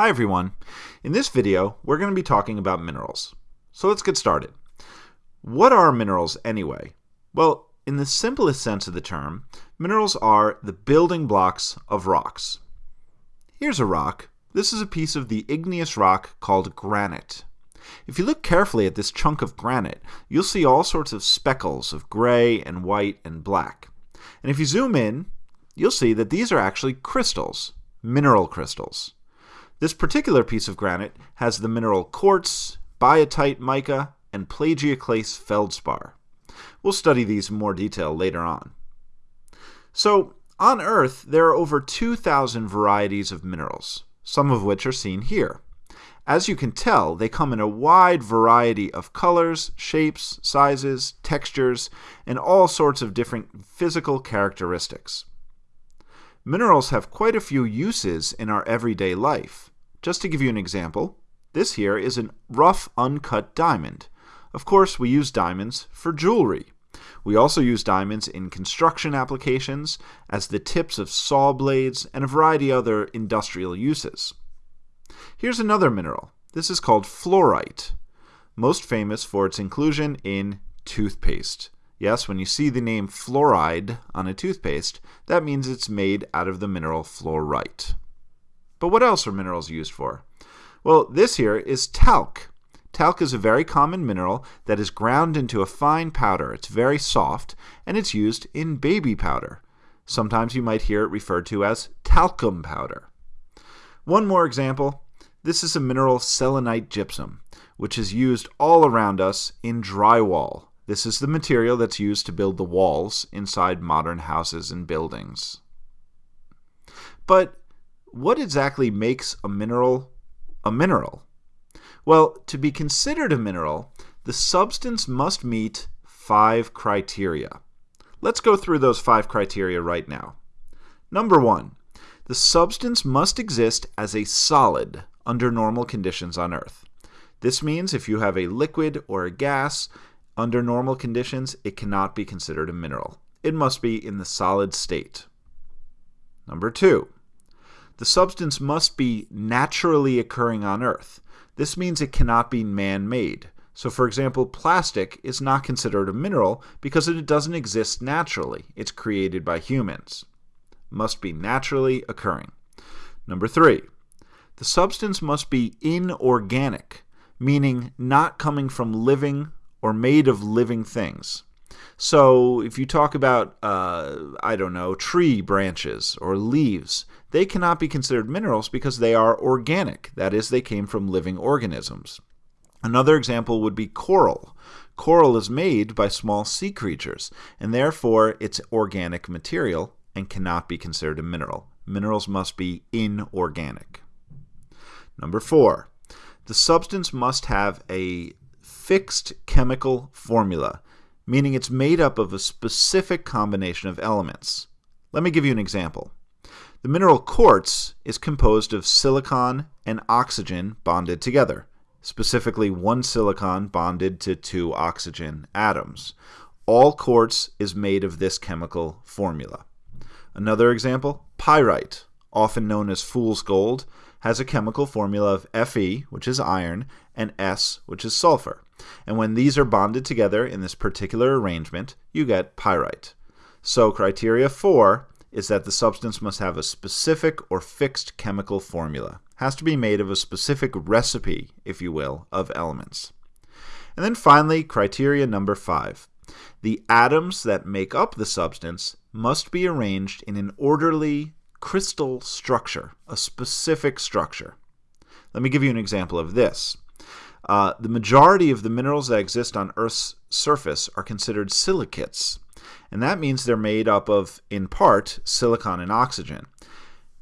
Hi everyone. In this video, we're going to be talking about minerals. So let's get started. What are minerals anyway? Well, in the simplest sense of the term, minerals are the building blocks of rocks. Here's a rock. This is a piece of the igneous rock called granite. If you look carefully at this chunk of granite, you'll see all sorts of speckles of gray and white and black. And if you zoom in, you'll see that these are actually crystals, mineral crystals. This particular piece of granite has the mineral quartz, biotite mica, and plagioclase feldspar. We'll study these in more detail later on. So, on Earth, there are over 2,000 varieties of minerals, some of which are seen here. As you can tell, they come in a wide variety of colors, shapes, sizes, textures, and all sorts of different physical characteristics. Minerals have quite a few uses in our everyday life. Just to give you an example, this here is a rough uncut diamond. Of course, we use diamonds for jewelry. We also use diamonds in construction applications, as the tips of saw blades, and a variety of other industrial uses. Here's another mineral. This is called fluorite, most famous for its inclusion in toothpaste. Yes, when you see the name fluoride on a toothpaste, that means it's made out of the mineral fluorite. But what else are minerals used for? Well, this here is talc. Talc is a very common mineral that is ground into a fine powder. It's very soft, and it's used in baby powder. Sometimes you might hear it referred to as talcum powder. One more example. This is a mineral selenite gypsum, which is used all around us in drywall. This is the material that's used to build the walls inside modern houses and buildings. But what exactly makes a mineral a mineral? Well, to be considered a mineral, the substance must meet five criteria. Let's go through those five criteria right now. Number one, the substance must exist as a solid under normal conditions on Earth. This means if you have a liquid or a gas, under normal conditions, it cannot be considered a mineral. It must be in the solid state. Number two, the substance must be naturally occurring on Earth. This means it cannot be man made. So, for example, plastic is not considered a mineral because it doesn't exist naturally. It's created by humans. Must be naturally occurring. Number three, the substance must be inorganic, meaning not coming from living or made of living things. So if you talk about, uh, I don't know, tree branches or leaves, they cannot be considered minerals because they are organic. That is, they came from living organisms. Another example would be coral. Coral is made by small sea creatures, and therefore it's organic material and cannot be considered a mineral. Minerals must be inorganic. Number four, the substance must have a fixed chemical formula, meaning it's made up of a specific combination of elements. Let me give you an example. The mineral quartz is composed of silicon and oxygen bonded together, specifically one silicon bonded to two oxygen atoms. All quartz is made of this chemical formula. Another example, pyrite, often known as fool's gold, has a chemical formula of Fe, which is iron, and S, which is sulfur. And when these are bonded together in this particular arrangement, you get pyrite. So criteria 4 is that the substance must have a specific or fixed chemical formula. Has to be made of a specific recipe, if you will, of elements. And then finally, criteria number 5. The atoms that make up the substance must be arranged in an orderly crystal structure, a specific structure. Let me give you an example of this. Uh, the majority of the minerals that exist on Earth's surface are considered silicates, and that means they're made up of, in part, silicon and oxygen.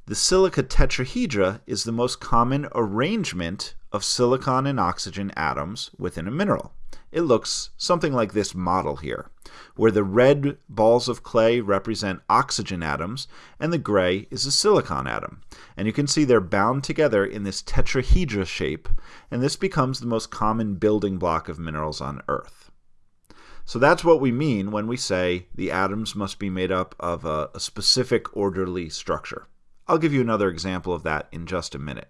The silica tetrahedra is the most common arrangement of silicon and oxygen atoms within a mineral. It looks something like this model here, where the red balls of clay represent oxygen atoms and the gray is a silicon atom. And you can see they're bound together in this tetrahedra shape, and this becomes the most common building block of minerals on Earth. So that's what we mean when we say the atoms must be made up of a, a specific orderly structure. I'll give you another example of that in just a minute.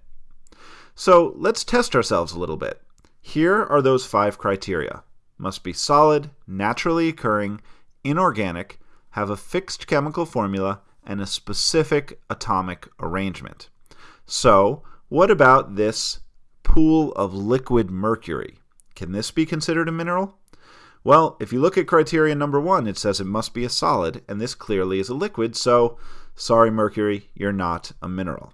So let's test ourselves a little bit. Here are those five criteria. Must be solid, naturally occurring, inorganic, have a fixed chemical formula, and a specific atomic arrangement. So, what about this pool of liquid mercury? Can this be considered a mineral? Well, if you look at criterion number one, it says it must be a solid, and this clearly is a liquid, so sorry, mercury, you're not a mineral.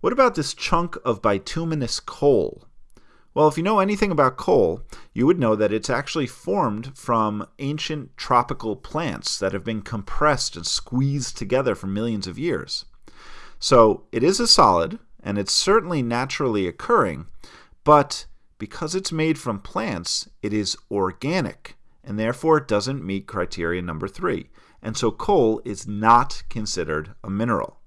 What about this chunk of bituminous coal? Well, if you know anything about coal, you would know that it's actually formed from ancient tropical plants that have been compressed and squeezed together for millions of years. So it is a solid, and it's certainly naturally occurring, but because it's made from plants, it is organic, and therefore it doesn't meet criteria number three. And so coal is not considered a mineral.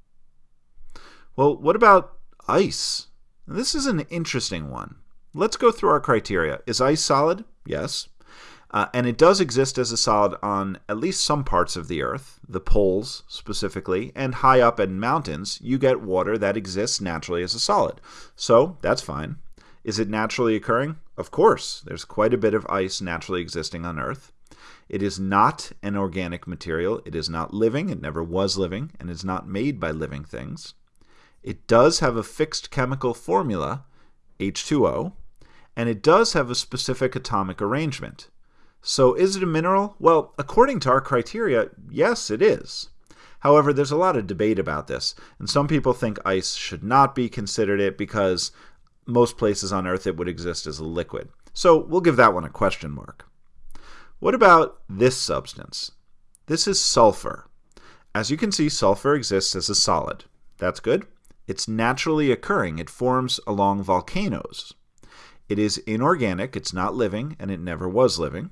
Well, what about ice? This is an interesting one. Let's go through our criteria. Is ice solid? Yes. Uh, and it does exist as a solid on at least some parts of the Earth, the poles specifically, and high up in mountains, you get water that exists naturally as a solid. So that's fine. Is it naturally occurring? Of course. There's quite a bit of ice naturally existing on Earth. It is not an organic material. It is not living. It never was living, and is not made by living things. It does have a fixed chemical formula, H2O, and it does have a specific atomic arrangement. So is it a mineral? Well, according to our criteria, yes, it is. However, there's a lot of debate about this, and some people think ice should not be considered it because most places on Earth it would exist as a liquid. So we'll give that one a question mark. What about this substance? This is sulfur. As you can see, sulfur exists as a solid. That's good. It's naturally occurring. It forms along volcanoes. It is inorganic, it's not living, and it never was living.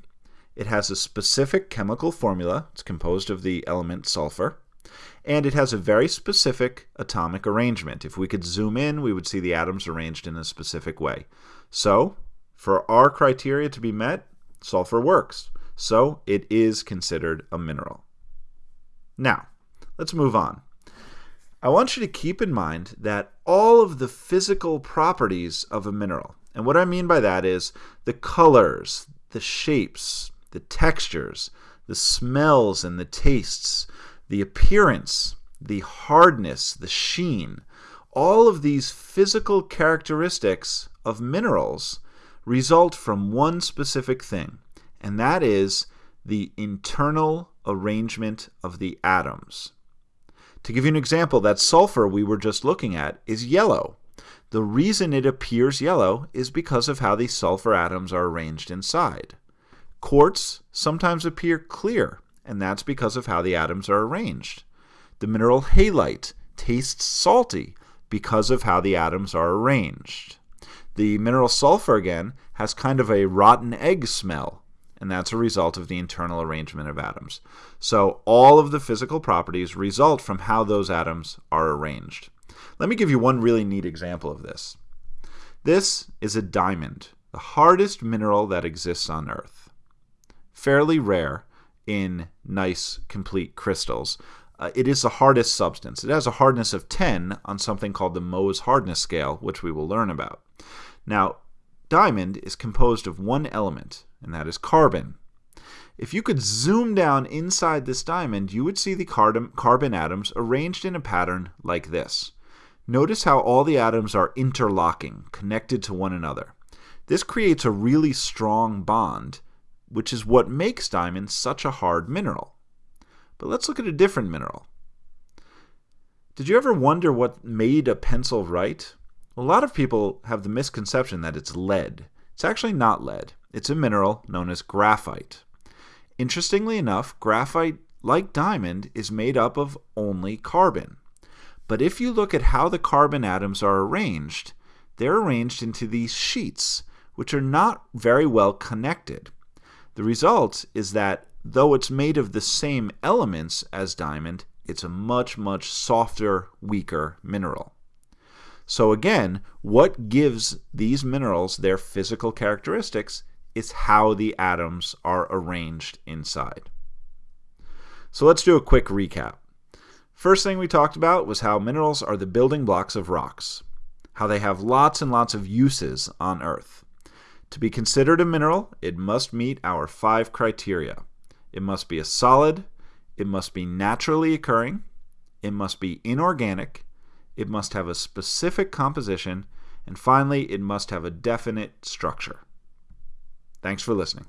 It has a specific chemical formula. It's composed of the element sulfur. And it has a very specific atomic arrangement. If we could zoom in, we would see the atoms arranged in a specific way. So, for our criteria to be met, sulfur works. So, it is considered a mineral. Now, let's move on. I want you to keep in mind that all of the physical properties of a mineral, and what I mean by that is the colors, the shapes, the textures, the smells and the tastes, the appearance, the hardness, the sheen, all of these physical characteristics of minerals result from one specific thing, and that is the internal arrangement of the atoms. To give you an example, that sulfur we were just looking at is yellow. The reason it appears yellow is because of how the sulfur atoms are arranged inside. Quartz sometimes appear clear, and that's because of how the atoms are arranged. The mineral halite tastes salty because of how the atoms are arranged. The mineral sulfur, again, has kind of a rotten egg smell, and that's a result of the internal arrangement of atoms. So all of the physical properties result from how those atoms are arranged. Let me give you one really neat example of this. This is a diamond, the hardest mineral that exists on Earth. Fairly rare in nice, complete crystals. Uh, it is the hardest substance. It has a hardness of 10 on something called the Mohs hardness scale, which we will learn about. Now, diamond is composed of one element, and that is carbon. If you could zoom down inside this diamond, you would see the carbon atoms arranged in a pattern like this. Notice how all the atoms are interlocking, connected to one another. This creates a really strong bond, which is what makes diamond such a hard mineral. But let's look at a different mineral. Did you ever wonder what made a pencil write? A lot of people have the misconception that it's lead. It's actually not lead. It's a mineral known as graphite. Interestingly enough, graphite, like diamond, is made up of only carbon. But if you look at how the carbon atoms are arranged, they're arranged into these sheets, which are not very well connected. The result is that though it's made of the same elements as diamond, it's a much, much softer, weaker mineral. So again, what gives these minerals their physical characteristics is how the atoms are arranged inside. So let's do a quick recap. First thing we talked about was how minerals are the building blocks of rocks. how they have lots and lots of uses on Earth. To be considered a mineral, it must meet our five criteria. It must be a solid, it must be naturally occurring, it must be inorganic, it must have a specific composition, and finally, it must have a definite structure. Thanks for listening.